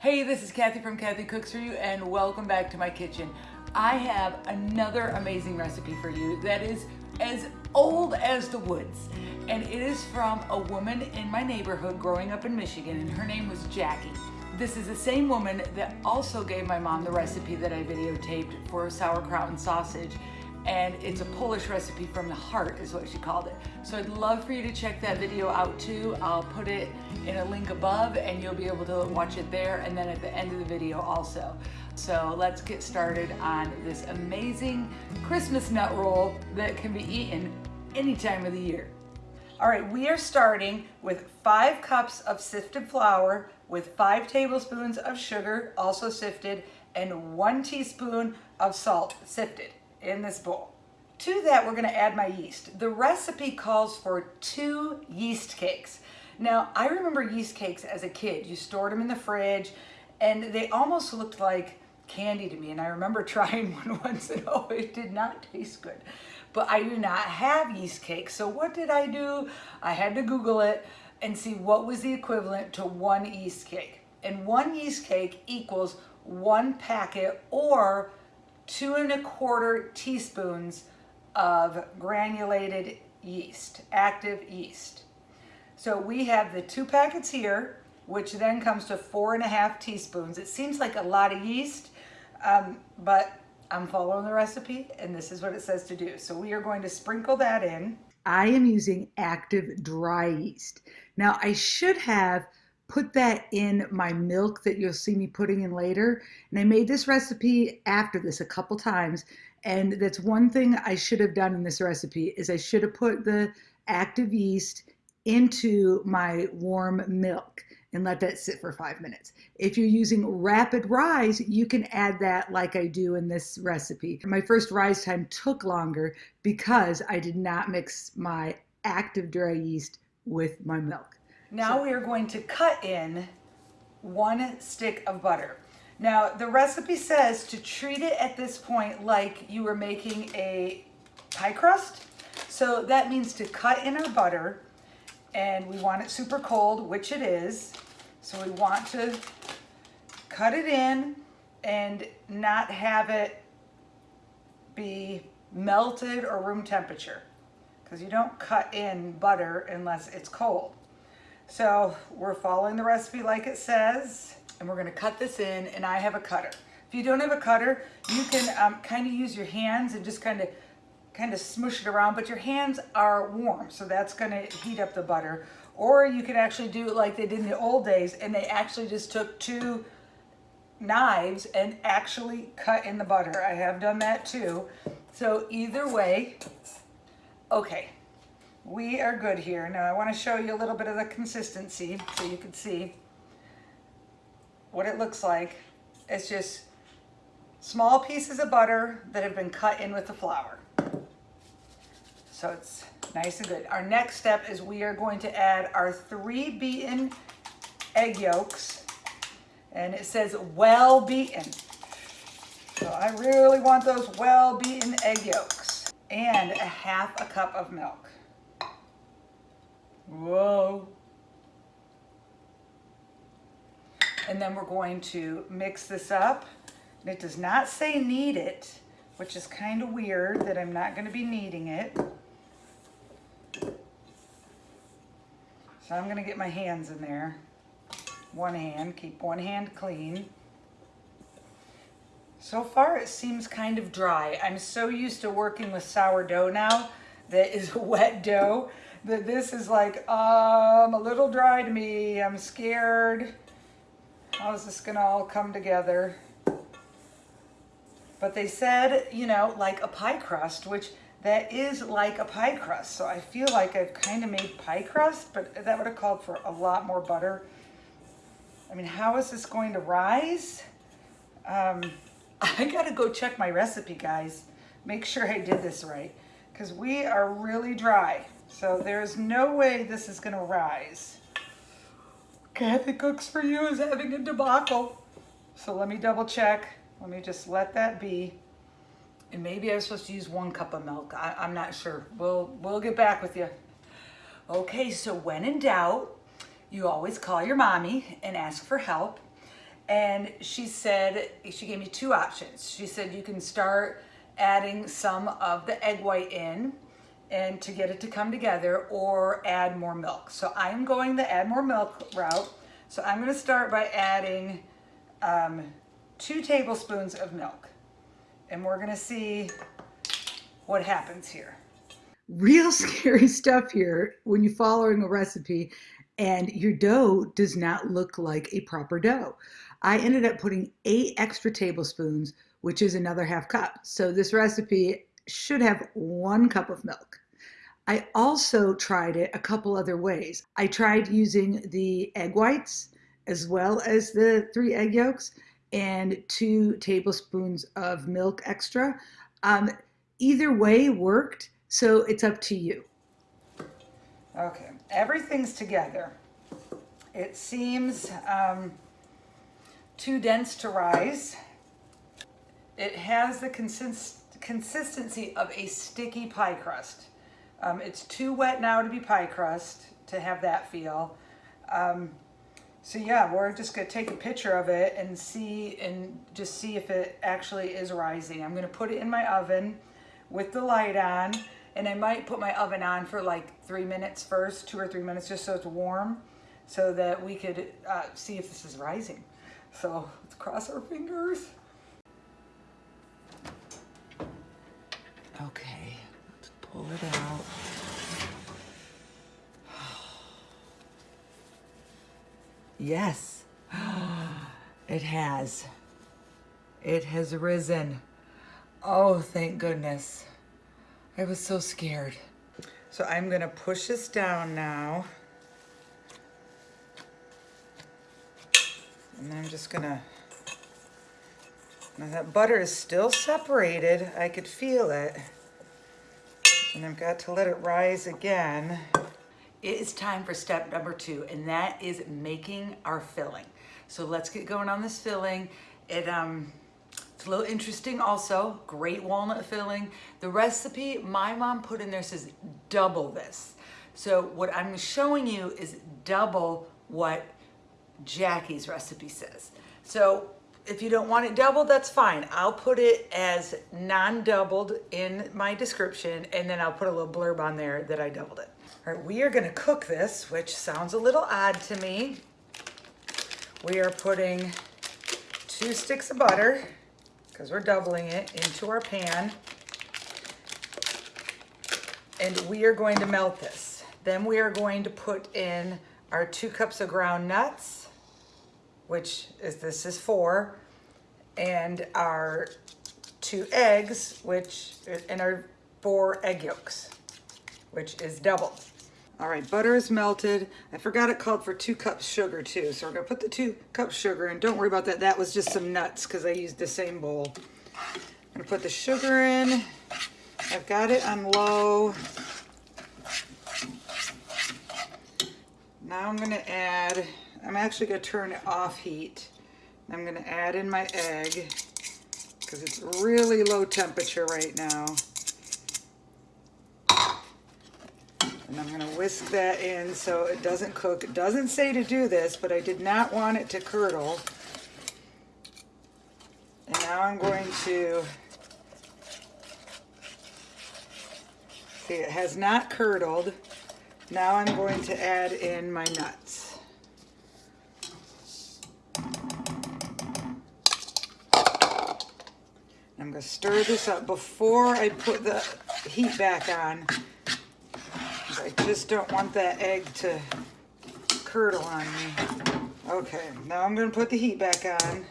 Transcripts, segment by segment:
Hey, this is Kathy from Kathy Cooks For You and welcome back to my kitchen. I have another amazing recipe for you that is as old as the woods. And it is from a woman in my neighborhood growing up in Michigan and her name was Jackie. This is the same woman that also gave my mom the recipe that I videotaped for sauerkraut and sausage and it's a Polish recipe from the heart is what she called it. So I'd love for you to check that video out too. I'll put it in a link above and you'll be able to watch it there and then at the end of the video also. So let's get started on this amazing Christmas nut roll that can be eaten any time of the year. All right, we are starting with five cups of sifted flour with five tablespoons of sugar, also sifted, and one teaspoon of salt, sifted in this bowl. To that, we're gonna add my yeast. The recipe calls for two yeast cakes. Now, I remember yeast cakes as a kid. You stored them in the fridge and they almost looked like candy to me. And I remember trying one once and oh, it did not taste good. But I do not have yeast cakes. So what did I do? I had to Google it and see what was the equivalent to one yeast cake. And one yeast cake equals one packet or two and a quarter teaspoons of granulated yeast, active yeast. So we have the two packets here, which then comes to four and a half teaspoons. It seems like a lot of yeast, um, but I'm following the recipe and this is what it says to do. So we are going to sprinkle that in. I am using active dry yeast. Now I should have put that in my milk that you'll see me putting in later. And I made this recipe after this a couple times. And that's one thing I should have done in this recipe is I should have put the active yeast into my warm milk and let that sit for five minutes. If you're using rapid rise, you can add that like I do in this recipe. My first rise time took longer because I did not mix my active dry yeast with my milk. Now we are going to cut in one stick of butter. Now the recipe says to treat it at this point like you were making a pie crust. So that means to cut in our butter and we want it super cold, which it is. So we want to cut it in and not have it be melted or room temperature because you don't cut in butter unless it's cold. So we're following the recipe like it says, and we're gonna cut this in, and I have a cutter. If you don't have a cutter, you can um, kind of use your hands and just kind of kind of smush it around, but your hands are warm, so that's gonna heat up the butter. Or you can actually do it like they did in the old days, and they actually just took two knives and actually cut in the butter. I have done that too. So either way, okay, we are good here. Now I want to show you a little bit of the consistency so you can see what it looks like. It's just small pieces of butter that have been cut in with the flour. So it's nice and good. Our next step is we are going to add our three beaten egg yolks. And it says well beaten. So I really want those well beaten egg yolks. And a half a cup of milk. Whoa. And then we're going to mix this up. And it does not say knead it, which is kind of weird that I'm not going to be kneading it. So I'm going to get my hands in there. One hand, keep one hand clean. So far it seems kind of dry. I'm so used to working with sourdough now that is a wet dough that this is like um, a little dry to me. I'm scared. How is this gonna all come together? But they said, you know, like a pie crust, which that is like a pie crust. So I feel like I've kind of made pie crust, but that would have called for a lot more butter. I mean, how is this going to rise? Um, I gotta go check my recipe, guys. Make sure I did this right, because we are really dry. So there's no way this is gonna rise. Kathy Cooks For You is having a debacle. So let me double check. Let me just let that be. And maybe I was supposed to use one cup of milk. I, am not sure. We'll, we'll get back with you. Okay, so when in doubt, you always call your mommy and ask for help. And she said, she gave me two options. She said you can start adding some of the egg white in and to get it to come together or add more milk. So I'm going the add more milk route. So I'm gonna start by adding um, two tablespoons of milk. And we're gonna see what happens here. Real scary stuff here when you're following a recipe and your dough does not look like a proper dough. I ended up putting eight extra tablespoons, which is another half cup. So this recipe should have one cup of milk. I also tried it a couple other ways. I tried using the egg whites as well as the three egg yolks and two tablespoons of milk extra. Um, either way worked, so it's up to you. Okay, everything's together. It seems um, too dense to rise. It has the consist consistency of a sticky pie crust. Um, it's too wet now to be pie crust, to have that feel. Um, so yeah, we're just gonna take a picture of it and see, and just see if it actually is rising. I'm gonna put it in my oven with the light on, and I might put my oven on for like three minutes first, two or three minutes, just so it's warm, so that we could uh, see if this is rising. So let's cross our fingers. Okay, let's pull it out. Yes, it has. It has risen. Oh, thank goodness. I was so scared. So I'm gonna push this down now. And I'm just gonna, now that butter is still separated. I could feel it. And I've got to let it rise again. It is time for step number two, and that is making our filling. So let's get going on this filling. It, um, it's a little interesting also, great walnut filling. The recipe my mom put in there says double this. So what I'm showing you is double what Jackie's recipe says. So if you don't want it doubled, that's fine. I'll put it as non-doubled in my description and then I'll put a little blurb on there that I doubled it. All right, we are gonna cook this, which sounds a little odd to me. We are putting two sticks of butter, because we're doubling it, into our pan. And we are going to melt this. Then we are going to put in our two cups of ground nuts, which is this is four, and our two eggs, which and our four egg yolks, which is double. All right, butter is melted. I forgot it called for two cups sugar too. So we're gonna put the two cups sugar in. Don't worry about that. That was just some nuts because I used the same bowl. I'm gonna put the sugar in. I've got it on low. Now I'm gonna add, I'm actually gonna turn it off heat. I'm gonna add in my egg because it's really low temperature right now. And I'm gonna whisk that in so it doesn't cook. It doesn't say to do this, but I did not want it to curdle. And now I'm going to, see it has not curdled. Now I'm going to add in my nuts. I'm to stir this up before I put the heat back on. I just don't want that egg to curdle on me. Okay, now I'm going to put the heat back on,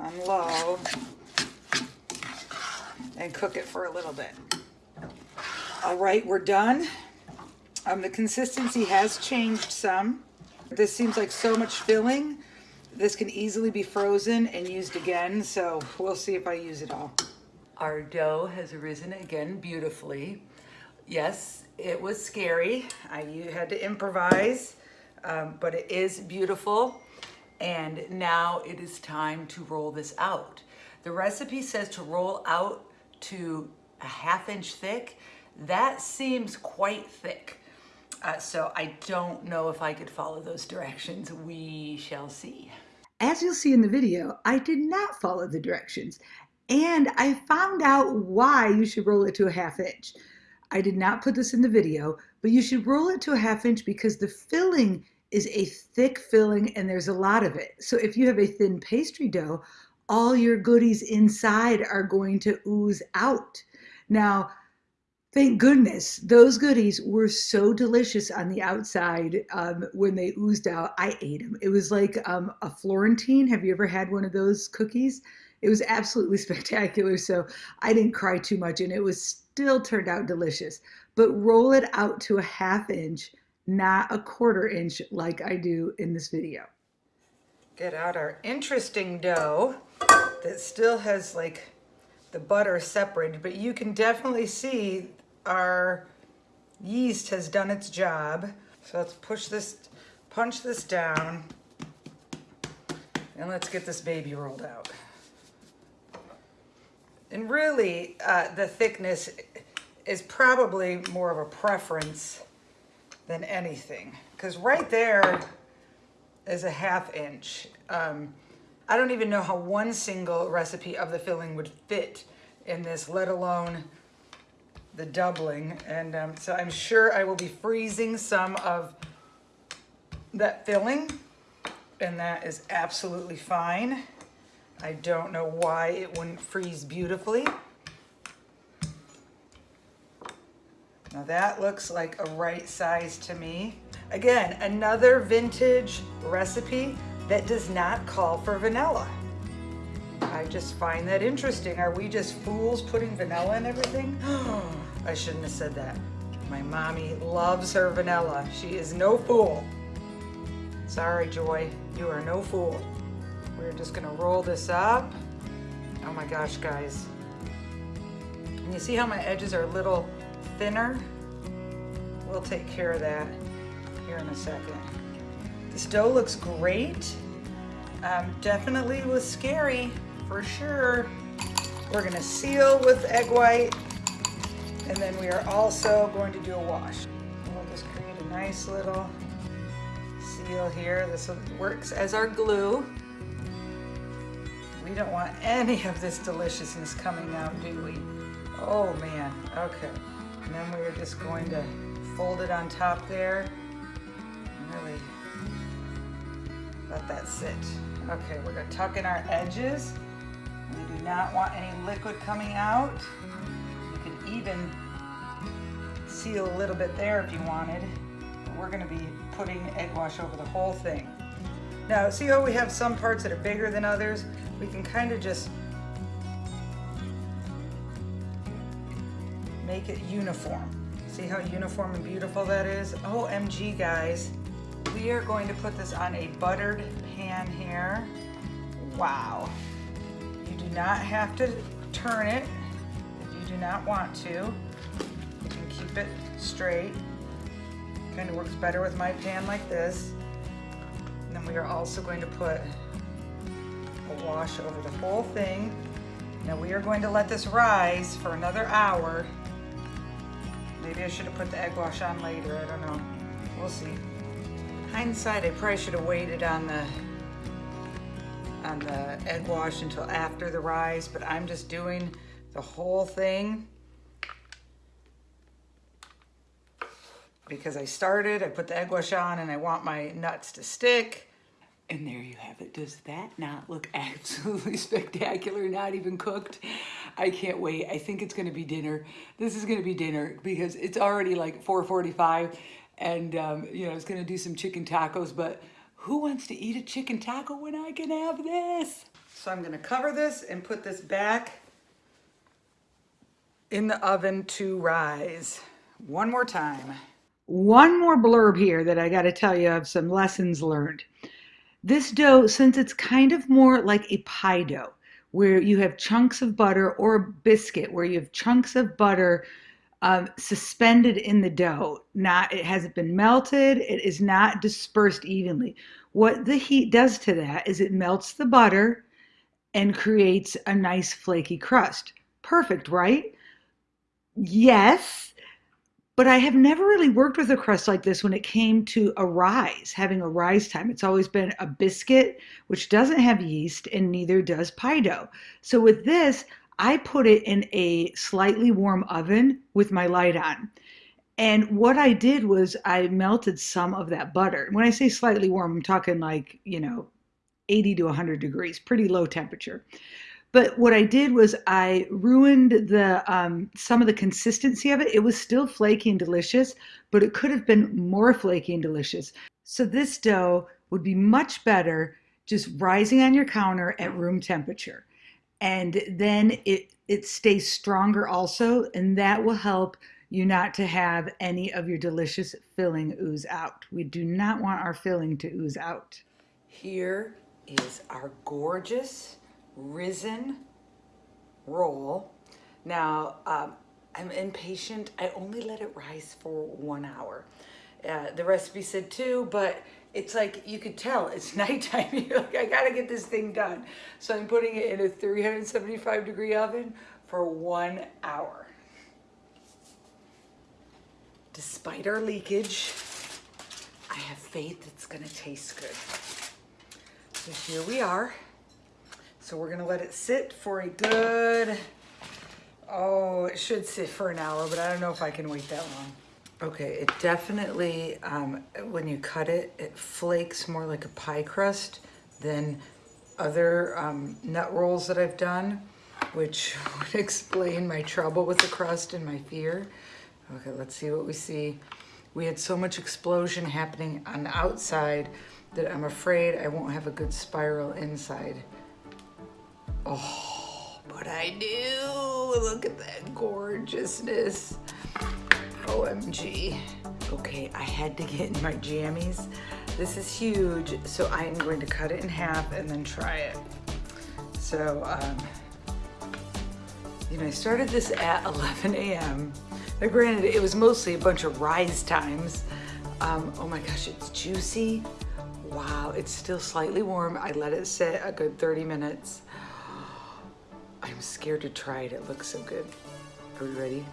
on low, and cook it for a little bit. All right, we're done. Um, the consistency has changed some. This seems like so much filling. This can easily be frozen and used again, so we'll see if I use it all. Our dough has arisen again beautifully. Yes, it was scary. I you had to improvise, um, but it is beautiful. And now it is time to roll this out. The recipe says to roll out to a half inch thick. That seems quite thick. Uh, so I don't know if I could follow those directions. We shall see. as you'll see in the video, I did not follow the directions. And I found out why you should roll it to a half inch. I did not put this in the video, but you should roll it to a half inch because the filling is a thick filling and there's a lot of it. So if you have a thin pastry dough, all your goodies inside are going to ooze out. Now, thank goodness those goodies were so delicious on the outside um, when they oozed out. I ate them. It was like um, a Florentine. Have you ever had one of those cookies? It was absolutely spectacular. So I didn't cry too much and it was still turned out delicious. But roll it out to a half inch, not a quarter inch like I do in this video. Get out our interesting dough that still has like the butter separated, but you can definitely see our yeast has done its job. So let's push this, punch this down, and let's get this baby rolled out. And really, uh, the thickness is probably more of a preference than anything. Because right there is a half inch. Um, I don't even know how one single recipe of the filling would fit in this, let alone the doubling. And um, so I'm sure I will be freezing some of that filling and that is absolutely fine. I don't know why it wouldn't freeze beautifully. Now that looks like a right size to me. Again, another vintage recipe that does not call for vanilla. I just find that interesting. Are we just fools putting vanilla in everything? I shouldn't have said that. My mommy loves her vanilla. She is no fool. Sorry, Joy, you are no fool. We're just gonna roll this up. Oh my gosh, guys. And you see how my edges are a little thinner? We'll take care of that here in a second. This dough looks great. Um, definitely was scary, for sure. We're gonna seal with egg white, and then we are also going to do a wash. We'll just create a nice little seal here. This works as our glue. We don't want any of this deliciousness coming out, do we? Oh man, okay. And then we're just going to fold it on top there really let that sit. Okay, we're gonna tuck in our edges. We do not want any liquid coming out. You can even seal a little bit there if you wanted. But we're gonna be putting egg wash over the whole thing. Now, see how we have some parts that are bigger than others? We can kind of just make it uniform. See how uniform and beautiful that is? OMG, guys. We are going to put this on a buttered pan here. Wow. You do not have to turn it if you do not want to. You can keep it straight. Kind of works better with my pan like this. And then we are also going to put a wash over the whole thing. Now we are going to let this rise for another hour. Maybe I should have put the egg wash on later, I don't know. We'll see hindsight, I probably should have waited on the on the egg wash until after the rise, but I'm just doing the whole thing because I started, I put the egg wash on and I want my nuts to stick. And there you have it. Does that not look absolutely spectacular? Not even cooked. I can't wait. I think it's gonna be dinner. This is gonna be dinner because it's already like 4.45 and um, you know, I was gonna do some chicken tacos, but who wants to eat a chicken taco when I can have this? So I'm gonna cover this and put this back in the oven to rise. One more time. One more blurb here that I gotta tell you of some lessons learned. This dough, since it's kind of more like a pie dough, where you have chunks of butter or a biscuit, where you have chunks of butter um, suspended in the dough. Not it hasn't been melted. It is not dispersed evenly. What the heat does to that is it melts the butter and creates a nice flaky crust. Perfect, right? Yes, but I have never really worked with a crust like this when it came to a rise, having a rise time. It's always been a biscuit, which doesn't have yeast, and neither does pie dough. So with this, I put it in a slightly warm oven with my light on. And what I did was I melted some of that butter. When I say slightly warm, I'm talking like, you know, 80 to 100 degrees, pretty low temperature. But what I did was I ruined the um, some of the consistency of it. It was still flaky and delicious, but it could have been more flaky and delicious. So this dough would be much better just rising on your counter at room temperature. And then it, it stays stronger also, and that will help you not to have any of your delicious filling ooze out. We do not want our filling to ooze out. Here is our gorgeous risen roll. Now, um, I'm impatient. I only let it rise for one hour. Uh, the recipe said two, but it's like you could tell it's nighttime. You're like, I gotta get this thing done. So I'm putting it in a 375 degree oven for one hour. Despite our leakage, I have faith it's gonna taste good. So here we are. So we're gonna let it sit for a good, oh, it should sit for an hour, but I don't know if I can wait that long. Okay, it definitely, um, when you cut it, it flakes more like a pie crust than other um, nut rolls that I've done, which would explain my trouble with the crust and my fear. Okay, let's see what we see. We had so much explosion happening on the outside that I'm afraid I won't have a good spiral inside. Oh, but I do. Look at that gorgeousness. OMG. Okay, I had to get in my jammies. This is huge, so I'm going to cut it in half and then try it. So, um, you know, I started this at 11 a.m. Now, granted, it was mostly a bunch of rise times. Um, oh my gosh, it's juicy. Wow, it's still slightly warm. I let it sit a good 30 minutes. I'm scared to try it. It looks so good. Are we ready?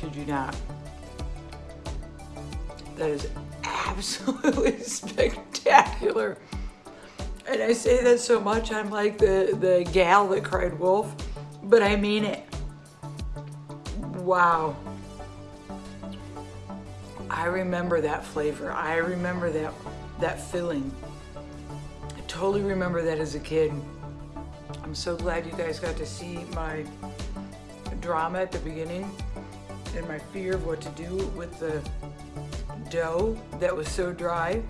Kid you not. That is absolutely spectacular. And I say that so much, I'm like the, the gal that cried wolf, but I mean it. Wow. I remember that flavor. I remember that, that filling. I totally remember that as a kid. I'm so glad you guys got to see my drama at the beginning and my fear of what to do with the dough that was so dry.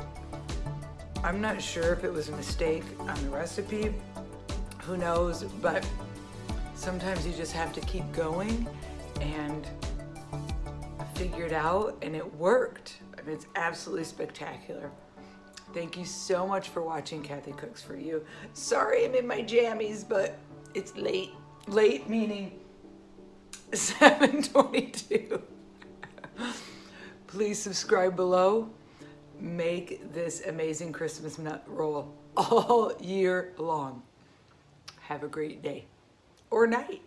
I'm not sure if it was a mistake on the recipe, who knows, but sometimes you just have to keep going and figure it out and it worked. I mean, it's absolutely spectacular. Thank you so much for watching Kathy Cooks For You. Sorry I'm in my jammies, but it's late. Late meaning 722. Please subscribe below. Make this amazing Christmas nut roll all year long. Have a great day or night.